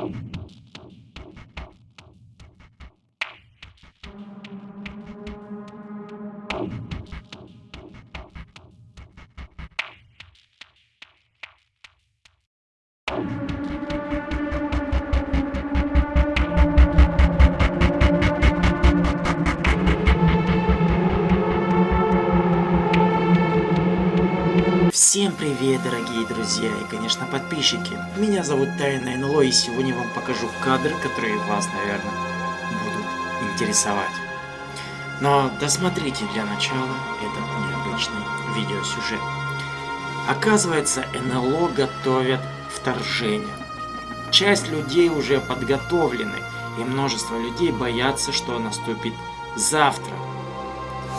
Thank you. Всем привет, дорогие друзья и, конечно, подписчики. Меня зовут Тайна НЛО, и сегодня вам покажу кадры, которые вас, наверное, будут интересовать. Но досмотрите для начала этот необычный видеосюжет. Оказывается, НЛО готовят вторжение. Часть людей уже подготовлены, и множество людей боятся, что наступит завтра.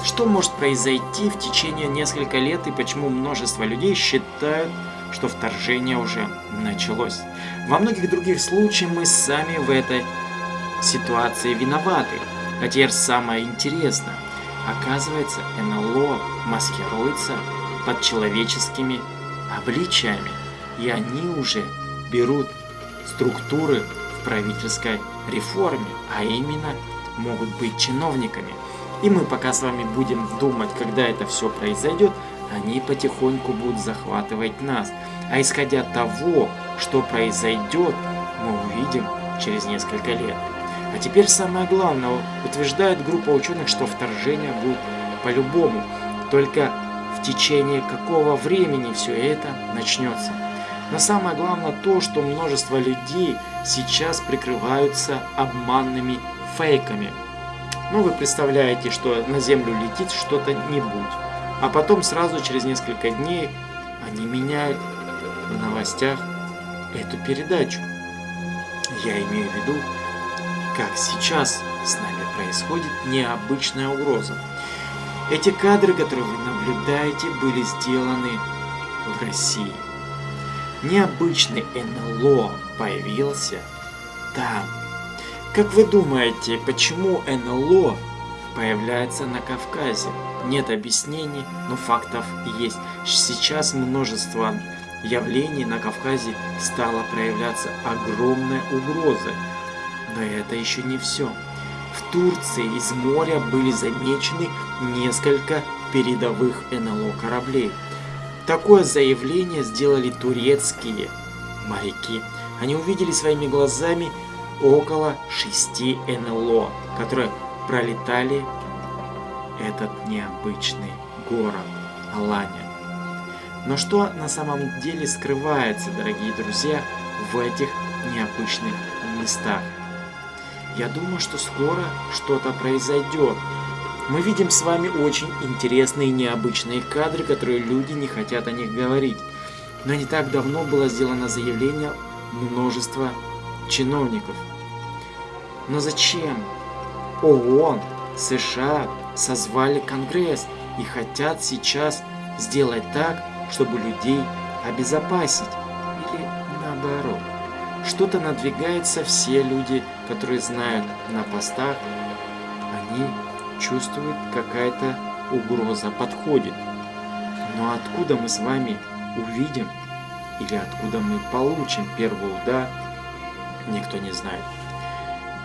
Что может произойти в течение нескольких лет и почему множество людей считают, что вторжение уже началось? Во многих других случаях мы сами в этой ситуации виноваты. А теперь самое интересное. Оказывается, НЛО маскируется под человеческими обличиями. И они уже берут структуры в правительской реформе, а именно могут быть чиновниками. И мы пока с вами будем думать, когда это все произойдет, они потихоньку будут захватывать нас. А исходя того, что произойдет, мы увидим через несколько лет. А теперь самое главное, утверждает группа ученых, что вторжение будет по-любому. Только в течение какого времени все это начнется. Но самое главное то, что множество людей сейчас прикрываются обманными фейками. Ну, вы представляете, что на Землю летит что-то нибудь. А потом сразу через несколько дней они меняют в новостях эту передачу. Я имею в виду, как сейчас с нами происходит необычная угроза. Эти кадры, которые вы наблюдаете, были сделаны в России. Необычный НЛО появился там, как вы думаете, почему НЛО появляется на Кавказе? Нет объяснений, но фактов есть. Сейчас множество явлений на Кавказе стало проявляться огромная угроза. Но это еще не все. В Турции из моря были замечены несколько передовых НЛО кораблей. Такое заявление сделали турецкие моряки. Они увидели своими глазами около 6 НЛО, которые пролетали этот необычный город Алания. Но что на самом деле скрывается, дорогие друзья, в этих необычных местах? Я думаю, что скоро что-то произойдет. Мы видим с вами очень интересные необычные кадры, которые люди не хотят о них говорить. Но не так давно было сделано заявление множества чиновников – но зачем? ООН, США созвали Конгресс и хотят сейчас сделать так, чтобы людей обезопасить. Или наоборот. Что-то надвигается все люди, которые знают на постах, они чувствуют какая-то угроза подходит. Но откуда мы с вами увидим или откуда мы получим первый удар, никто не знает.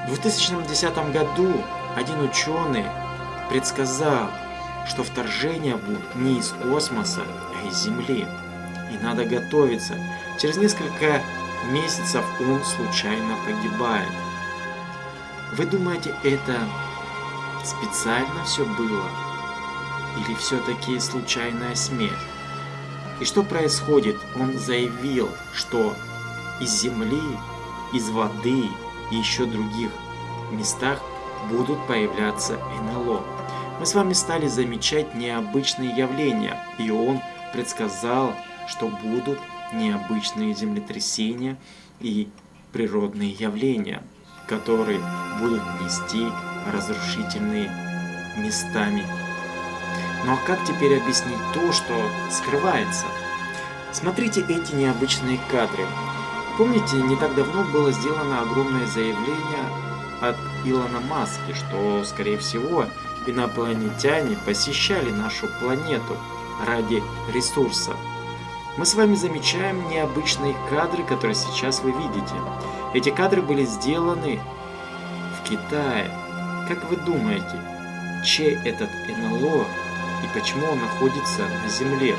В 2010 году один ученый предсказал, что вторжение будет не из космоса, а из Земли. И надо готовиться. Через несколько месяцев он случайно погибает. Вы думаете, это специально все было? Или все-таки случайная смерть? И что происходит? Он заявил, что из земли, из воды и еще других местах будут появляться НЛО. Мы с вами стали замечать необычные явления, и он предсказал, что будут необычные землетрясения и природные явления, которые будут нести разрушительные местами. Ну а как теперь объяснить то, что скрывается? Смотрите эти необычные кадры. Помните, не так давно было сделано огромное заявление от Илона Маски, что, скорее всего, инопланетяне посещали нашу планету ради ресурсов. Мы с вами замечаем необычные кадры, которые сейчас вы видите. Эти кадры были сделаны в Китае. Как вы думаете, чей этот НЛО и почему он находится на Земле?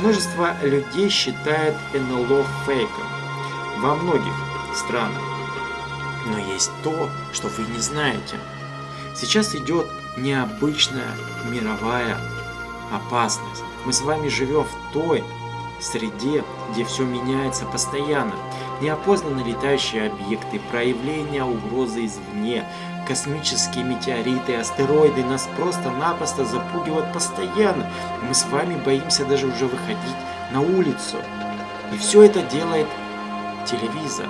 Множество людей считает НЛО фейком во многих странах. Но есть то, что вы не знаете. Сейчас идет необычная мировая опасность. Мы с вами живем в той среде, где все меняется постоянно. Неопознанные летающие объекты, проявления угрозы извне, космические метеориты, астероиды нас просто-напросто запугивают постоянно. Мы с вами боимся даже уже выходить на улицу. И все это делает телевизор.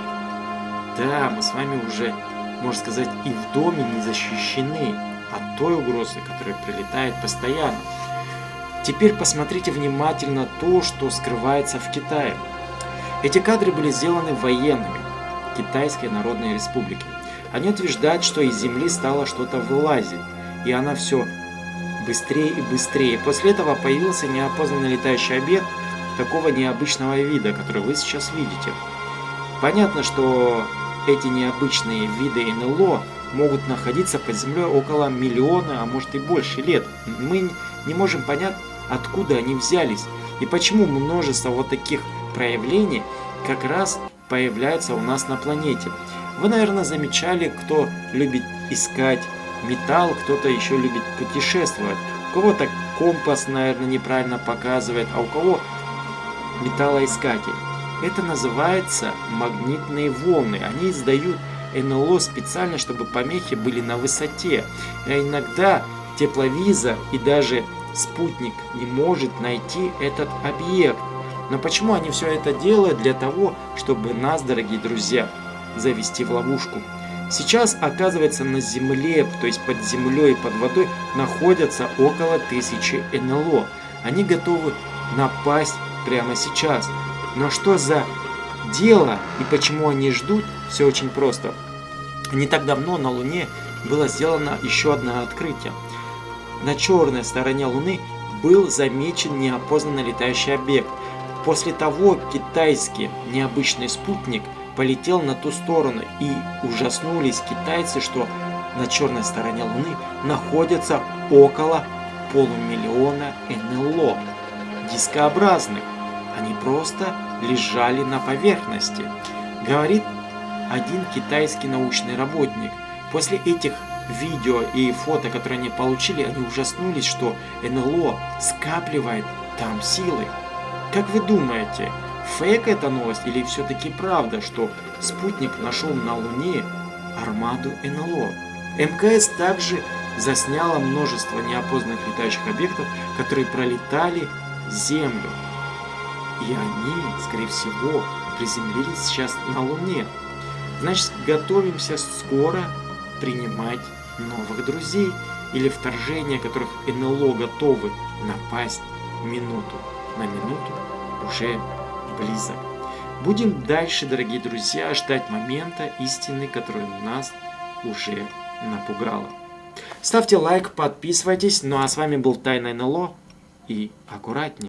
Да, мы с вами уже, можно сказать, и в доме не защищены от той угрозы, которая прилетает постоянно. Теперь посмотрите внимательно то, что скрывается в Китае. Эти кадры были сделаны военными Китайской Народной Республики. Они утверждают, что из земли стало что-то вылазить, и она все быстрее и быстрее. После этого появился неопознанный летающий объект такого необычного вида, который вы сейчас видите. Понятно, что эти необычные виды НЛО могут находиться под землей около миллиона, а может и больше лет. Мы не можем понять, откуда они взялись и почему множество вот таких проявлений как раз появляется у нас на планете. Вы, наверное, замечали, кто любит искать металл, кто-то еще любит путешествовать. У кого-то компас, наверное, неправильно показывает, а у кого металлоискатель. Это называется магнитные волны. Они издают НЛО специально, чтобы помехи были на высоте. А иногда тепловизор и даже спутник не может найти этот объект. Но почему они все это делают? Для того, чтобы нас, дорогие друзья, завести в ловушку. Сейчас, оказывается, на Земле, то есть под землей и под водой, находятся около тысячи НЛО. Они готовы напасть прямо сейчас. Но что за дело и почему они ждут, все очень просто. Не так давно на Луне было сделано еще одно открытие. На черной стороне Луны был замечен неопознанный летающий объект. После того китайский необычный спутник полетел на ту сторону и ужаснулись китайцы, что на черной стороне Луны находится около полумиллиона НЛО, дискообразных. Они просто лежали на поверхности, говорит один китайский научный работник. После этих видео и фото, которые они получили, они ужаснулись, что НЛО скапливает там силы. Как вы думаете, фейк эта новость или все-таки правда, что спутник нашел на Луне армаду НЛО? МКС также засняла множество неопознанных летающих объектов, которые пролетали Землю. И они, скорее всего, приземлились сейчас на Луне. Значит, готовимся скоро принимать новых друзей или вторжения, которых НЛО готовы напасть минуту на минуту уже близок. Будем дальше, дорогие друзья, ждать момента истины, который нас уже напугала. Ставьте лайк, подписывайтесь. Ну а с вами был Тайна НЛО и аккуратнее.